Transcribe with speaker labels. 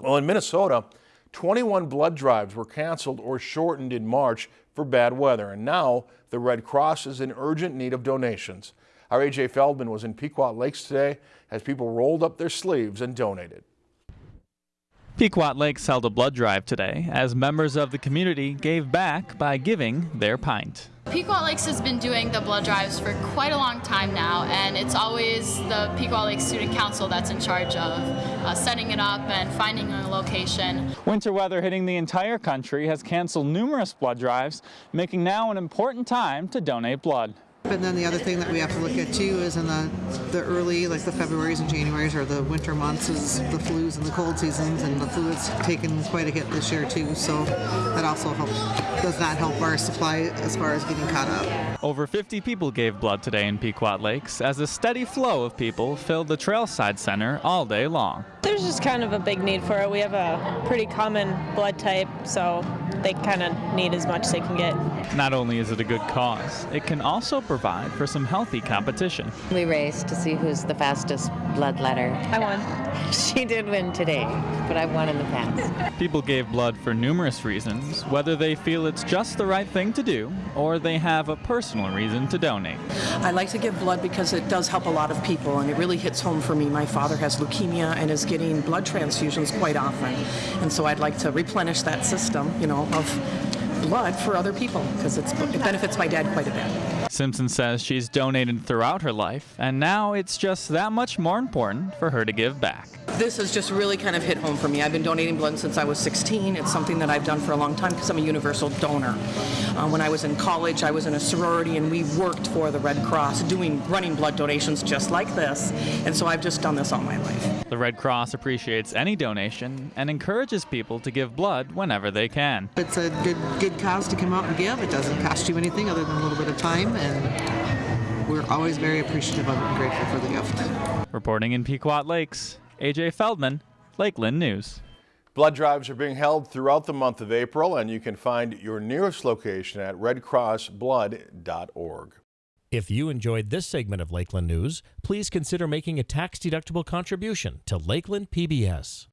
Speaker 1: Well, in Minnesota, 21 blood drives were canceled or shortened in March for bad weather, and now the Red Cross is in urgent need of donations. Our AJ Feldman was in Pequot Lakes today as people rolled up their sleeves and donated.
Speaker 2: Pequot Lakes held a blood drive today as members of the community gave back by giving their pint.
Speaker 3: Pequot Lakes has been doing the blood drives for quite a long time now, and it's always the Pequot Lakes Student Council that's in charge of uh, setting it up and finding a location.
Speaker 2: Winter weather hitting the entire country has canceled numerous blood drives, making now an important time to donate blood.
Speaker 4: And then the other thing that we have to look at too is in the the early, like the Februarys and Januarys or the winter months, is the flus and the cold seasons, and the flu has taken quite a hit this year too. So that also helps. Does not help our supply as far as getting caught up.
Speaker 2: Over 50 people gave blood today in Pequot Lakes as a steady flow of people filled the Trailside Center all day long.
Speaker 5: There's just kind of a big need for it. We have a pretty common blood type, so they kind of need as much as they can get.
Speaker 2: Not only is it a good cause, it can also provide for some healthy competition.
Speaker 6: We race to see who's the fastest bloodletter.
Speaker 5: I won.
Speaker 6: She did win today, but I've won in the past.
Speaker 2: People gave blood for numerous reasons, whether they feel it's just the right thing to do or they have a personal reason to donate.
Speaker 7: I like to give blood because it does help a lot of people and it really hits home for me. My father has leukemia and is getting blood transfusions quite often. And so I'd like to replenish that system, you know, of blood for other people because it benefits my dad quite a bit.
Speaker 2: Simpson says she's donated throughout her life, and now it's just that much more important for her to give back.
Speaker 7: This has just really kind of hit home for me. I've been donating blood since I was 16. It's something that I've done for a long time because I'm a universal donor. Uh, when I was in college, I was in a sorority and we worked for the Red Cross doing running blood donations just like this. And so I've just done this all my life.
Speaker 2: The Red Cross appreciates any donation and encourages people to give blood whenever they can.
Speaker 4: It's a good good cause to come out and give. It doesn't cost you anything other than a little bit of time, and we're always very appreciative of it and grateful for the gift.
Speaker 2: Reporting in Pequot Lakes, AJ Feldman, Lakeland News.
Speaker 1: Blood drives are being held throughout the month of April, and you can find your nearest location at redcrossblood.org.
Speaker 8: If you enjoyed this segment of Lakeland News, please consider making a tax-deductible contribution to Lakeland PBS.